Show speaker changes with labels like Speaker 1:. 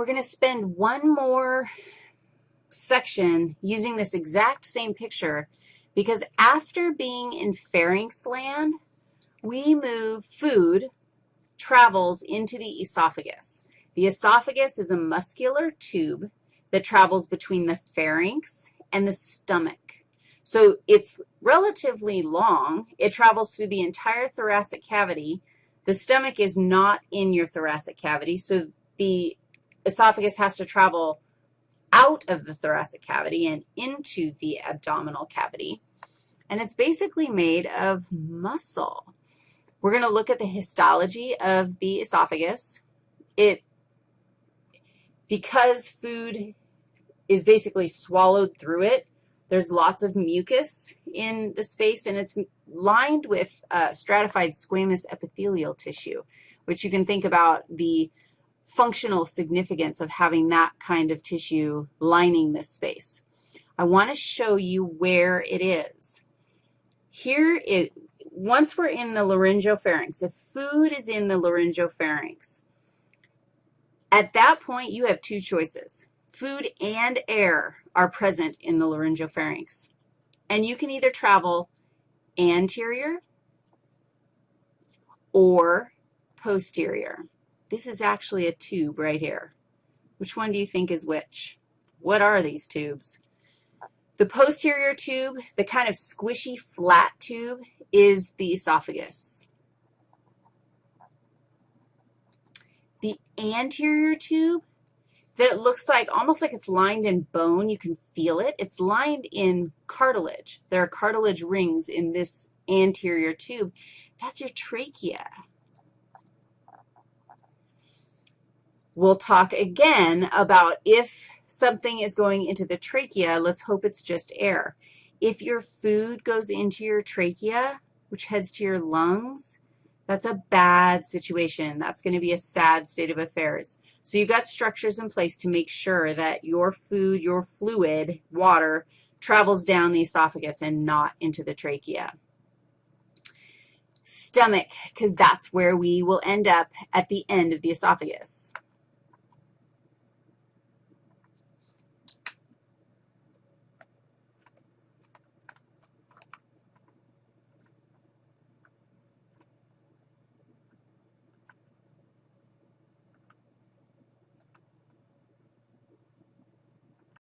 Speaker 1: We're going to spend one more section using this exact same picture because after being in pharynx land, we move food, travels into the esophagus. The esophagus is a muscular tube that travels between the pharynx and the stomach. So it's relatively long. It travels through the entire thoracic cavity. The stomach is not in your thoracic cavity, so the esophagus has to travel out of the thoracic cavity and into the abdominal cavity. And it's basically made of muscle. We're going to look at the histology of the esophagus. It, because food is basically swallowed through it, there's lots of mucus in the space, and it's lined with uh, stratified squamous epithelial tissue, which you can think about the functional significance of having that kind of tissue lining this space. I want to show you where it is. Here, it, once we're in the laryngopharynx, if food is in the laryngopharynx, at that point, you have two choices. Food and air are present in the laryngopharynx, and you can either travel anterior or posterior. This is actually a tube right here. Which one do you think is which? What are these tubes? The posterior tube, the kind of squishy, flat tube, is the esophagus. The anterior tube that looks like, almost like it's lined in bone. You can feel it. It's lined in cartilage. There are cartilage rings in this anterior tube. That's your trachea. We'll talk again about if something is going into the trachea, let's hope it's just air. If your food goes into your trachea, which heads to your lungs, that's a bad situation. That's going to be a sad state of affairs. So you've got structures in place to make sure that your food, your fluid, water, travels down the esophagus and not into the trachea. Stomach, because that's where we will end up at the end of the esophagus.